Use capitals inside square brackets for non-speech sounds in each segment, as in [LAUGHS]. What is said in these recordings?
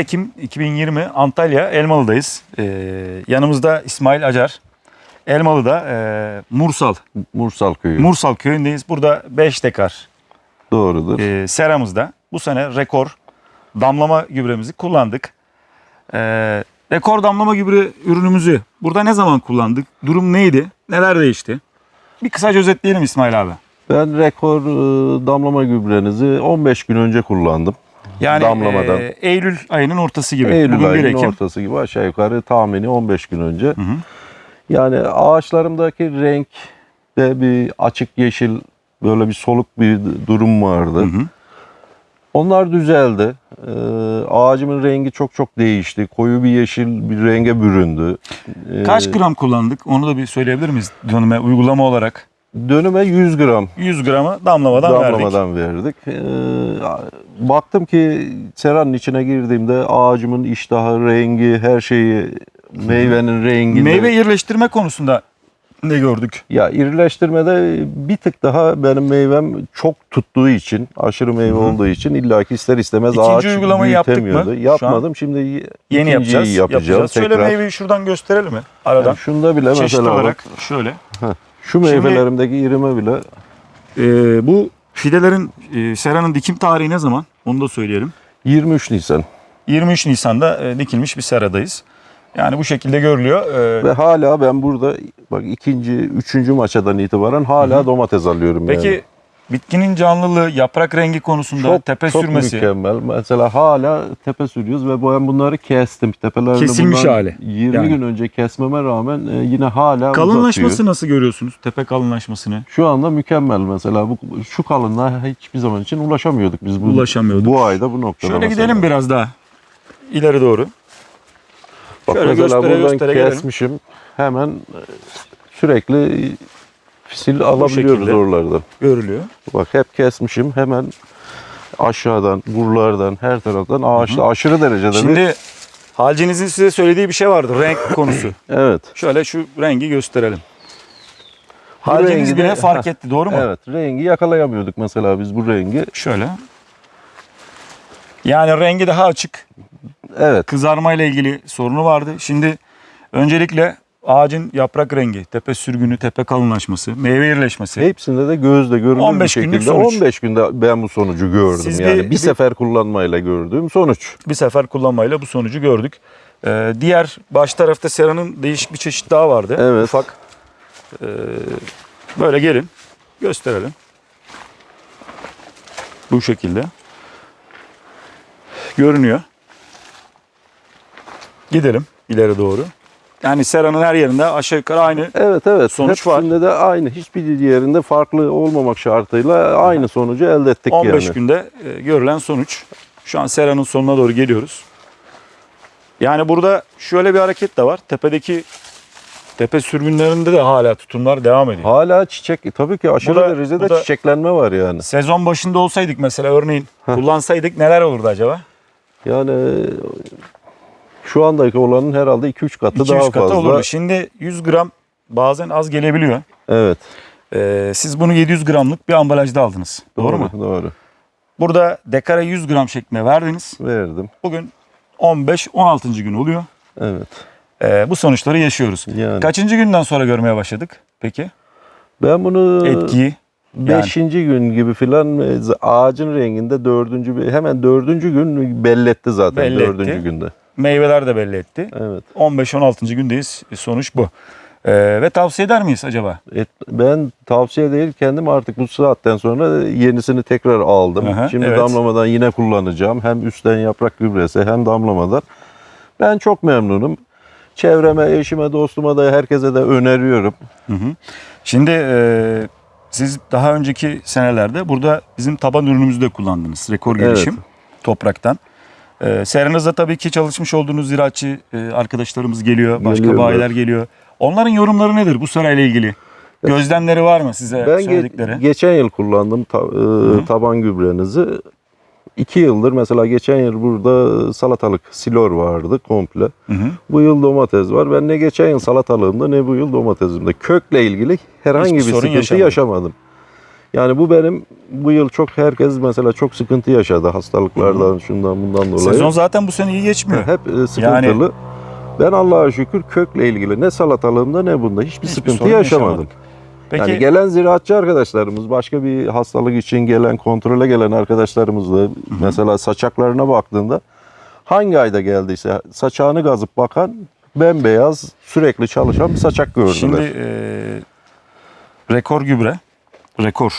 Ekim 2020 Antalya Elmalı'dayız. Ee, yanımızda İsmail Acar. Elmalı'da e, Mursal, Mursal köyü. Mursal köyündeyiz. Burada 5 dekar Doğrudur. e, seramızda bu sene rekor damlama gübremizi kullandık. E, rekor damlama gübre ürünümüzü burada ne zaman kullandık? Durum neydi? Neler değişti? Bir kısaca özetleyelim İsmail abi. Ben rekor e, damlama gübrenizi 15 gün önce kullandım. Yani Damlamadan. e, Eylül ayının ortası gibi. Eylül Bugün 1 ayının Ekim. ortası gibi aşağı yukarı tahmini 15 gün önce. Hı hı. Yani ağaçlarımdaki renk de bir açık yeşil böyle bir soluk bir durum vardı. Hı hı. Onlar düzeldi. Ee, ağacımın rengi çok çok değişti. Koyu bir yeşil bir renge büründü. Ee, Kaç gram kullandık? Onu da bir söyleyebilir miyiz dönüme uygulama olarak? Dönüme 100 gram 100 gramı damlamadan, verdik. damlamadan verdik. Ee, baktım ki seranın içine girdiğimde ağacımın iştahı, rengi, her şeyi, meyvenin rengi. Meyve yerleştirme konusunda ne gördük? Ya irileştirmede bir tık daha benim meyvem çok tuttuğu için, aşırı meyve olduğu için illaki ister istemez İkinci ağaç uygulamayı yaptık mı? Yapmadım. Şimdi Yeni yapacağız. yapacağız. yapacağız. Şöyle meyveyi şuradan gösterelim mi? Aradan. Yani şunda bile Çeşit mesela bak, olarak şöyle. Şu meyvelerimdeki irime bile Ee, bu fidelerin e, seranın dikim tarihi ne zaman? Onu da söyleyelim. 23 Nisan 23 Nisan'da e, dikilmiş bir seradayız. Yani bu şekilde görülüyor. Ee, ve hala ben burada bak ikinci, üçüncü maçadan itibaren hala domates alıyorum peki yani. Bitkinin canlılığı, yaprak rengi konusunda Çok, tepe çok sürmesi. mükemmel. Mesela hala tepe sürüyoruz ve ben bunları kestim. Tepelerini Kesilmiş hali. 20 Yani. gün önce kesmeme rağmen e, yine hala Kalınlaşması uzatıyor. nasıl görüyorsunuz? Tepe kalınlaşmasını. Şu anda mükemmel mesela. Bu, şu kalınlığa hiçbir zaman için ulaşamıyorduk biz. Bu, Ulaşamıyorduk. Bu ayda bu noktada Şöyle mesela. gidelim biraz daha ileri doğru. Bak Şöyle mesela göstere buradan göstere gelelim. kesmişim. Hemen e, sürekli fisil alabiliyoruz şekilde. oralardan. Görülüyor. Bak hep kesmişim. Hemen aşağıdan, buralardan, her taraftan ağaçta aşırı derecede bir... Şimdi Halcinizin size söylediği bir şey vardı. Renk [COUGHS] konusu. Evet. Şöyle şu rengi gösterelim. Bu Halciniz rengi de- bile [LAUGHS] fark etti doğru mu? Evet. Rengi yakalayamıyorduk mesela biz bu rengi. Şöyle. Yani rengi daha açık. Evet. Kızarma ile ilgili sorunu vardı. Şimdi öncelikle ağacın yaprak rengi, tepe sürgünü, tepe kalınlaşması, meyve yerleşmesi. Hepsinde de gözle görülür 15 bir günlük şekilde. sonuç. 15 günde ben bu sonucu gördüm. Siz yani bir- bir, bir- sefer kullanmayla gördüğüm sonuç. bir sefer kullanmayla bu sonucu gördük. Ee, diğer baş tarafta seranın değişik bir çeşit daha vardı. Evet. Ufak. Ee, böyle gelin. Gösterelim. Bu şekilde. Görünüyor. Gidelim ileri doğru. Yani seranın her yerinde aşağı yukarı aynı. Evet evet. Sonuç var. Hepsinde de aynı. Hiçbir yerinde farklı olmamak şartıyla aynı sonucu elde ettik 15 yani. günde e, görülen sonuç. Şu an seranın sonuna doğru geliyoruz. Yani burada şöyle bir hareket de var. Tepedeki tepe sürgünlerinde de hala tutumlar devam ediyor. Hala çiçek tabii ki aşırı Burada- derecede burada- çiçeklenme var yani. Sezon başında olsaydık mesela örneğin kullansaydık neler olurdu acaba? Yani şu andaki olanın herhalde 2-3 katı 2-3 daha katı fazla. olurdu. Şimdi 100 gram bazen az gelebiliyor. Evet. Ee, siz bunu 700 gramlık bir ambalajda aldınız. Doğru, mu? Doğru. Burada dekara 100 gram şeklinde verdiniz. Verdim. Bugün 15-16. gün oluyor. Evet. Ee, bu sonuçları yaşıyoruz. Yani. Kaçıncı günden sonra görmeye başladık peki? Ben bunu Etkiyi. Yani. Beşinci gün gibi filan ağacın renginde dördüncü hemen dördüncü gün belletti zaten Belli dördüncü günde. Meyveler de belli etti. Evet. 15-16. gündeyiz. Sonuç bu. Ee, ve tavsiye eder miyiz acaba? Et- ben tavsiye değil kendim artık bu saatten sonra yenisini tekrar aldım. Aha, Şimdi evet. damlamadan yine kullanacağım. Hem üstten yaprak gübresi hem damlamadan. Ben çok memnunum. Çevreme, eşime, dostuma da herkese de öneriyorum. Hı hı. Şimdi e, siz daha önceki senelerde burada bizim taban ürünümüzü de kullandınız. Rekor gelişim topraktan. E, Seranızda tabii ki çalışmış olduğunuz ziraatçı e, arkadaşlarımız geliyor. Başka Geliyorlar. bayiler geliyor. Onların yorumları nedir bu serayla ilgili? Gözlemleri var mı size Ben ge- söyledikleri? geçen yıl kullandım ta- e, taban gübrenizi. İki yıldır mesela geçen yıl burada salatalık silor vardı komple. Hı hı. Bu yıl domates var. Ben ne geçen yıl salatalığımda ne bu yıl domatesimde. Kökle ilgili herhangi Hiçbir bir sorun sıkıntı yaşamadın. yaşamadım. Yani bu benim bu yıl çok herkes mesela çok sıkıntı yaşadı hastalıklardan şundan bundan dolayı. Sezon zaten bu sene iyi geçmiyor. hep e, sıkıntılı. Ben Allah'a şükür kökle ilgili ne salatalığımda ne bunda hiçbir, Hiçbir sıkıntı yaşamadım. Peki Yani gelen ziraatçı arkadaşlarımız, başka bir hastalık için gelen, kontrole gelen arkadaşlarımız da mesela saçaklarına baktığında hangi ayda geldiyse saçağını gazıp bakan bembeyaz sürekli çalışan bir saçak gördüler. şimdi e, rekor gübre, rekor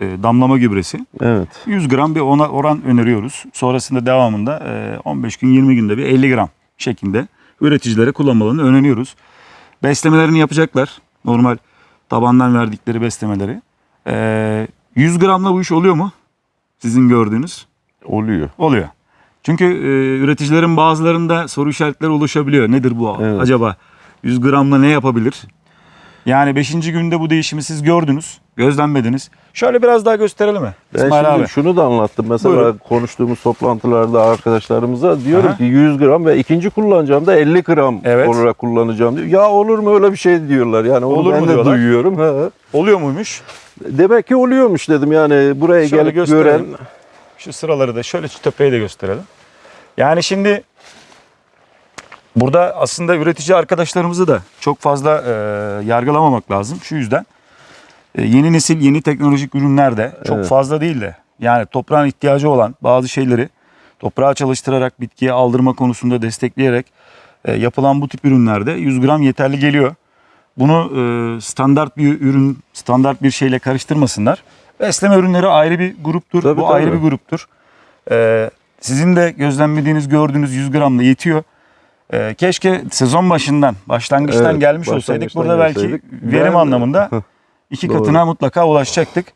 e, damlama gübresi evet. 100 gram bir ona oran öneriyoruz. Sonrasında devamında e, 15 gün 20 günde bir 50 gram şeklinde üreticilere kullanmalarını öneriyoruz. Beslemelerini yapacaklar. Normal tabandan verdikleri beslemeleri. E, 100 gramla bu iş oluyor mu? Sizin gördüğünüz. Oluyor. Oluyor. Çünkü e, üreticilerin bazılarında soru işaretleri oluşabiliyor. Nedir bu Evet. acaba? 100 gramla ne yapabilir? Yani 5. günde bu değişimi siz gördünüz, gözlemlediniz. Şöyle biraz daha gösterelim mi? Ben İsmail şimdi abi. şunu da anlattım. Mesela Buyurun. konuştuğumuz toplantılarda arkadaşlarımıza diyorum Aha. ki 100 gram ve ikinci kullanacağım da 50 gram Evet. olarak kullanacağım diyor. Ya olur mu öyle bir şey diyorlar. Yani onu Olur ben mu de diyorlar? duyuyorum. Ha. Oluyor muymuş? Demek ki oluyormuş dedim. Yani buraya Şöyle gelip gösterelim. gören Şu sıraları da şöyle şu tepeyi de gösterelim. Yani şimdi burada aslında üretici arkadaşlarımızı da çok fazla e, yargılamamak lazım. Şu yüzden e, yeni nesil yeni teknolojik ürünlerde çok Evet. fazla değil de yani toprağın ihtiyacı olan bazı şeyleri toprağa çalıştırarak bitkiye aldırma konusunda destekleyerek e, yapılan bu tip ürünlerde 100 gram yeterli geliyor. Bunu e, standart bir ürün, standart bir şeyle karıştırmasınlar. Besleme ürünleri ayrı bir gruptur. Tabii, bu tabii. ayrı bir gruptur. E, sizin de gözlemlediğiniz, gördüğünüz 100 gramla yetiyor. E, keşke sezon başından, başlangıçtan Evet, gelmiş olsaydık. başlangıçtan Burada belki gelseydik. verim Ben- anlamında [LAUGHS] iki katına mutlaka ulaşacaktık.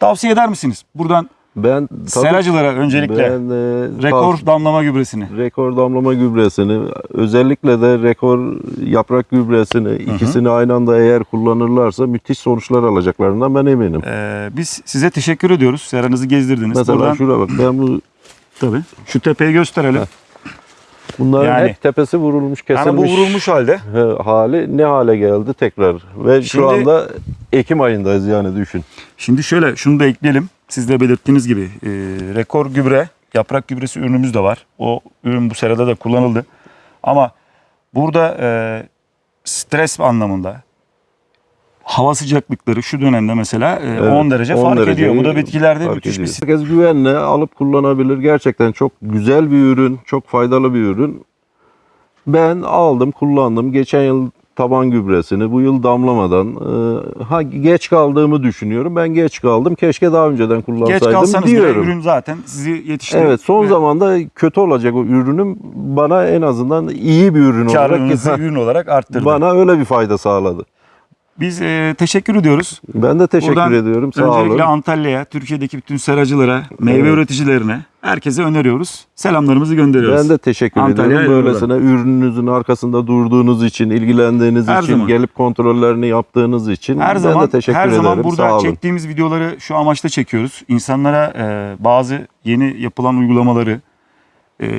Tavsiye eder misiniz? Buradan ben tabii seracılara öncelikle ben, e, rekor tav- damlama gübresini. rekor damlama gübresini özellikle de rekor yaprak gübresini ikisini aynı anda eğer kullanırlarsa müthiş sonuçlar alacaklarından ben eminim. E, biz size teşekkür ediyoruz. Seranızı gezdirdiniz. Mesela Buradan, şuraya bak ben bu tabii, şu tepeyi gösterelim. Bunların Yani- hep tepesi vurulmuş kesilmiş. Yani bu vurulmuş halde. Hali ne hale geldi tekrar ve Şimdi- şu anda Ekim ayındayız yani düşün. Şimdi şöyle şunu da ekleyelim. Siz de belirttiğiniz gibi e, rekor gübre, yaprak gübresi ürünümüz de var. O ürün bu serada da kullanıldı. Ama burada e, stres anlamında hava sıcaklıkları şu dönemde mesela e, Evet, 10 derece 10 fark ediyor. Bu da bitkilerde müthiş bir ediyor. stres. Herkes güvenle alıp kullanabilir. Gerçekten çok güzel bir ürün, çok faydalı bir ürün. Ben aldım, kullandım. Geçen yıl taban gübresini, bu yıl damlamadan. e, ha geç kaldığımı düşünüyorum. Ben geç kaldım. Keşke daha önceden Geç kullansaydım kalsanız bile diyorum. ürün zaten sizi yetişti. Evet, son Ve zamanda kötü olacak o ürünüm bana en azından iyi bir ürün olarak karlılığınızı ürün olarak arttırdı. bana öyle bir fayda sağladı. Biz e, teşekkür ediyoruz. Ben de teşekkür Buradan ediyorum. Sağ Öncelikle olun. Antalya'ya, Türkiye'deki bütün seracılara, meyve Evet. üreticilerine, herkese öneriyoruz. Selamlarımızı gönderiyoruz. Ben de teşekkür Antalya'ya ediyorum. Böylesine ürününüzün arkasında durduğunuz için, ilgilendiğiniz Her için, zaman. gelip kontrollerini yaptığınız için Her ben zaman de teşekkür her ederim. zaman burada Sağ olun. çektiğimiz videoları şu amaçla çekiyoruz. İnsanlara e, bazı yeni yapılan uygulamaları,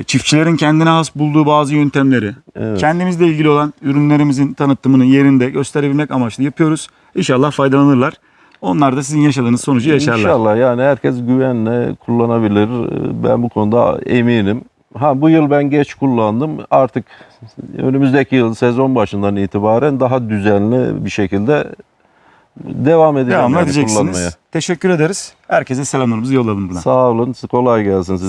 çiftçilerin kendine has bulduğu bazı yöntemleri, Evet. kendimizle ilgili olan ürünlerimizin tanıtımını yerinde gösterebilmek amaçlı yapıyoruz. İnşallah faydalanırlar. Onlar da sizin yaşadığınız sonucu yaşarlar. İnşallah yani herkes güvenle kullanabilir. Ben bu konuda eminim. Ha bu yıl ben geç kullandım. Artık önümüzdeki yıl sezon başından itibaren daha düzenli bir şekilde devam edeceğim Devam yani edeceksiniz. kullanmaya. Teşekkür ederiz. Herkese selamlarımızı yollayalım buradan. Sağ olun. Kolay gelsin size.